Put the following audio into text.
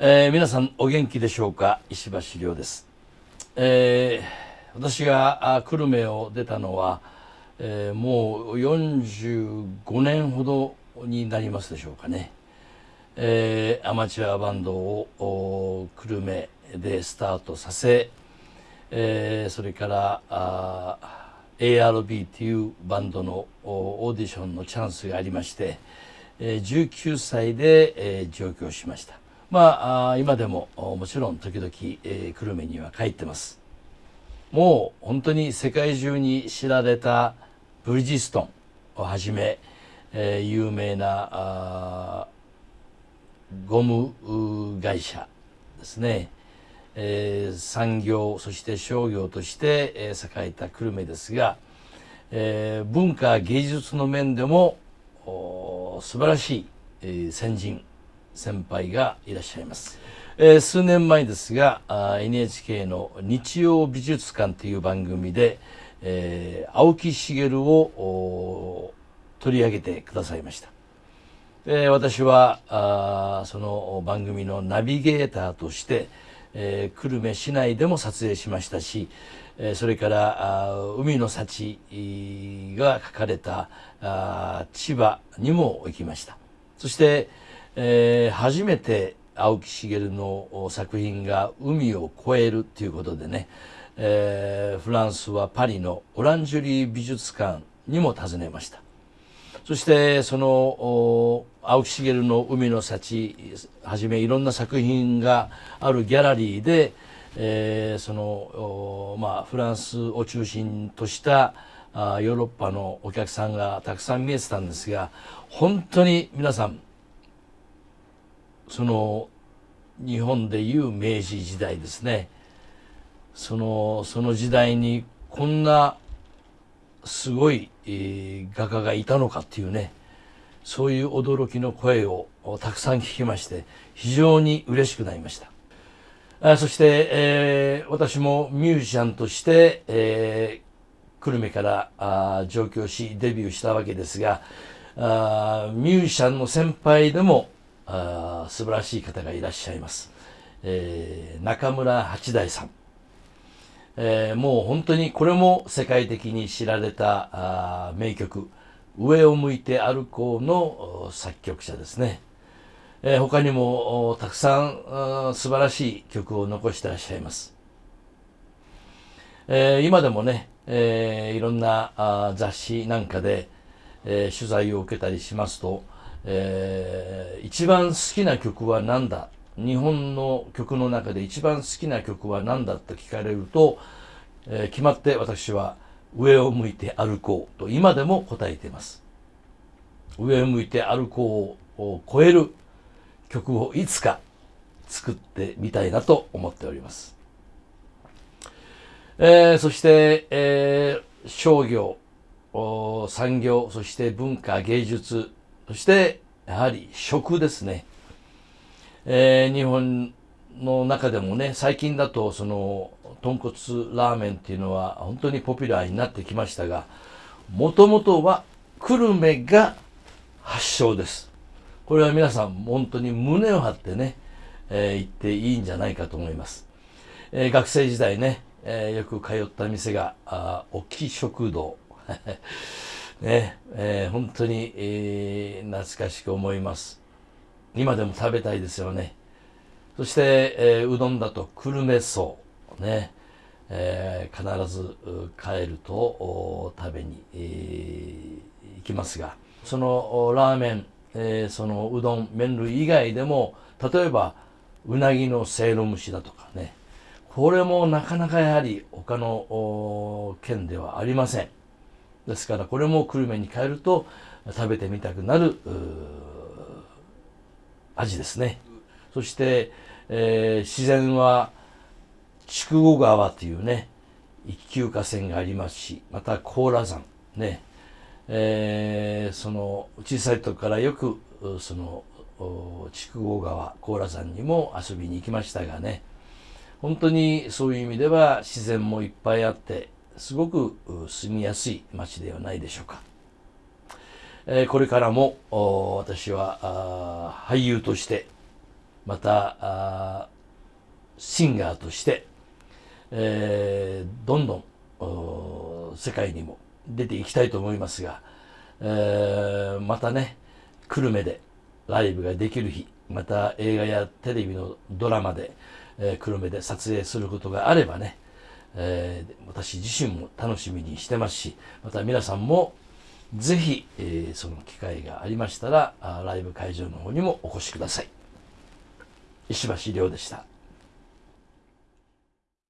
えー、皆さんお元気でしょうか？石橋亮です、えー、私が久留米を出たのは、えー、もう45年ほどになりますでしょうかね、えー、アマチュアバンドを久留米でスタートさせ、えー、それからあ ARB というバンドのオーディションのチャンスがありまして、え、19歳で、え、上京しました。まあ今でももちろん時々、えー、久留米には帰ってます。もう本当に世界中に知られたブリヂストンをはじめ、えー、有名なゴム会社ですね、えー、産業そして商業として、えー、栄えた久留米ですが、えー、文化芸術の面でも素晴らしい、えー、先人先輩がいらっしゃいます、えー、数年前ですが NHK の日曜美術館という番組で、えー、青木茂を取り上げてくださいました、えー、私はあその番組のナビゲーターとして、えー、久留米市内でも撮影しましたし、えー、それからあ海の幸が書かれたあ千葉にも行きました。そしてえー、初めて青木茂の作品が海を越えるということでね、えー、フランスはパリのオランジュリー美術館にも訪ねました。そしてその青木茂の「海の幸」はじめいろんな作品があるギャラリーで、えー、そのまあ、フランスを中心としたあヨーロッパのお客さんがたくさん見えてたんですが本当に皆さんその日本でいう明治時代ですね。そのその時代にこんなすごい、えー、画家がいたのかっていうね。そういう驚きの声をたくさん聞きまして非常に嬉しくなりました。あそして、えー、私もミュージシャンとして、えー、久留米からあ上京しデビューしたわけですがあミュージシャンの先輩でもあ素晴らしい方がいらっしゃいます、えー、中村八大さん、えー、もう本当にこれも世界的に知られた名曲「上を向いて歩こう」の作曲者ですね、えー、他にもたくさん素晴らしい曲を残してらっしゃいます、えー、今でもね、えー、いろんな雑誌なんかで、えー、取材を受けたりしますとえー、一番好きな曲は何だ？日本の曲の中で一番好きな曲は何だと聞かれると、えー、決まって私は上を向いて歩こうと今でも答えています。上を向いて歩こうを超える曲をいつか作ってみたいなと思っております、えー、そして、えー、商業産業そして文化芸術そしてやはり食ですね、えー、日本の中でもね最近だとその豚骨ラーメンっていうのは本当にポピュラーになってきましたがもともとは久留米が発祥です。これは皆さん本当に胸を張ってね、えー、言っていいんじゃないかと思います、えー、学生時代ね、えー、よく通った店があ沖食堂。ねえー、本当に、えー、懐かしく思います。今でも食べたいですよね。そして、えー、うどんだと久留米荘ね、えー、必ず帰ると食べに、えー、行きますが。そのラーメン、えー、そのうどん麺類以外でも例えばうなぎのせいろ蒸しだとかね。これもなかなかやはり他の県ではありません。ですからこれも久留米に帰ると食べてみたくなる味ですね。そして、えー、自然は筑後川というね一級河川がありますしまた高羅山ね、えー、その小さい時からよくその筑後川高羅山にも遊びに行きましたがね本当にそういう意味では自然もいっぱいあってすごく住みやすい街ではないでしょうか。え、これからも私は俳優としてまたシンガーとして、えー、どんどん世界にも出ていきたいと思いますが、えー、またね久留米でライブができる日また映画やテレビのドラマで、え、久留米で撮影することがあればね、えー、私自身も楽しみにしてますしまた皆さんもぜひ、えー、その機会がありましたらライブ会場の方にもお越しください。石橋亮でした。